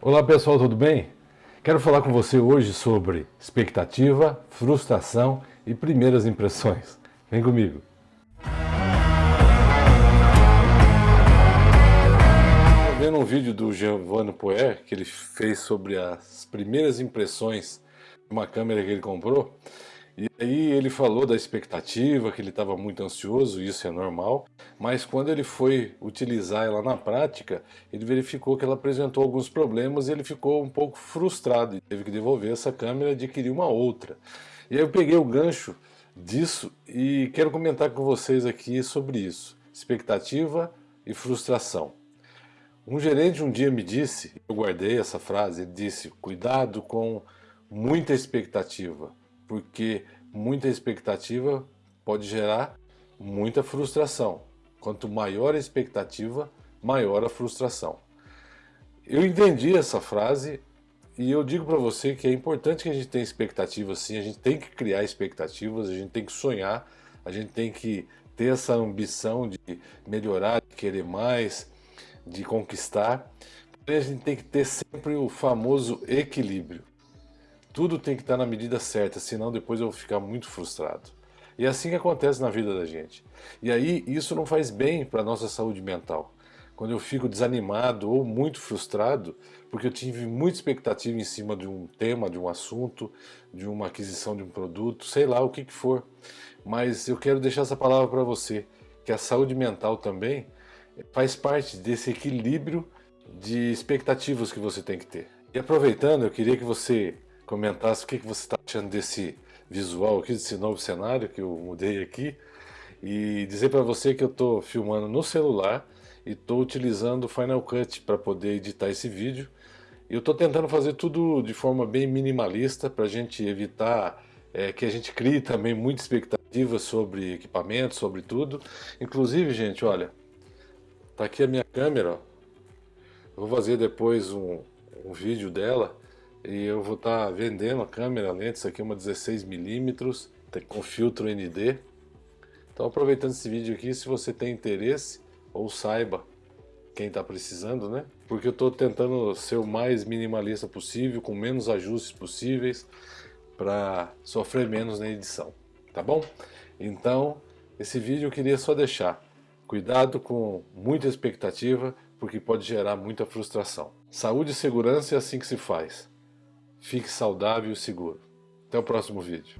Olá pessoal, tudo bem? Quero falar com você hoje sobre expectativa, frustração e primeiras impressões. Vem comigo! Vendo um vídeo do Giovanni Poer que ele fez sobre as primeiras impressões de uma câmera que ele comprou e aí ele falou da expectativa, que ele estava muito ansioso, isso é normal, mas quando ele foi utilizar ela na prática, ele verificou que ela apresentou alguns problemas e ele ficou um pouco frustrado e teve que devolver essa câmera e adquirir uma outra. E aí eu peguei o gancho disso e quero comentar com vocês aqui sobre isso, expectativa e frustração. Um gerente um dia me disse, eu guardei essa frase, ele disse, cuidado com muita expectativa, porque muita expectativa pode gerar muita frustração. Quanto maior a expectativa, maior a frustração. Eu entendi essa frase e eu digo para você que é importante que a gente tenha expectativas sim, a gente tem que criar expectativas, a gente tem que sonhar, a gente tem que ter essa ambição de melhorar, de querer mais, de conquistar. A gente tem que ter sempre o famoso equilíbrio. Tudo tem que estar na medida certa, senão depois eu vou ficar muito frustrado. E é assim que acontece na vida da gente. E aí isso não faz bem para a nossa saúde mental. Quando eu fico desanimado ou muito frustrado, porque eu tive muita expectativa em cima de um tema, de um assunto, de uma aquisição de um produto, sei lá o que, que for. Mas eu quero deixar essa palavra para você, que a saúde mental também faz parte desse equilíbrio de expectativas que você tem que ter. E aproveitando, eu queria que você comentasse o que, que você está achando desse visual aqui, desse novo cenário que eu mudei aqui. E dizer para você que eu estou filmando no celular e estou utilizando o Final Cut para poder editar esse vídeo. Eu estou tentando fazer tudo de forma bem minimalista para a gente evitar é, que a gente crie também muita expectativa sobre equipamento, sobre tudo. Inclusive, gente, olha, tá aqui a minha câmera, ó. Vou fazer depois um, um vídeo dela e eu vou estar tá vendendo a câmera lente, isso aqui é uma 16mm com filtro ND. Então aproveitando esse vídeo aqui, se você tem interesse ou saiba quem está precisando, né? Porque eu estou tentando ser o mais minimalista possível, com menos ajustes possíveis, para sofrer menos na edição, tá bom? Então, esse vídeo eu queria só deixar. Cuidado com muita expectativa, porque pode gerar muita frustração. Saúde e segurança é assim que se faz. Fique saudável e seguro. Até o próximo vídeo.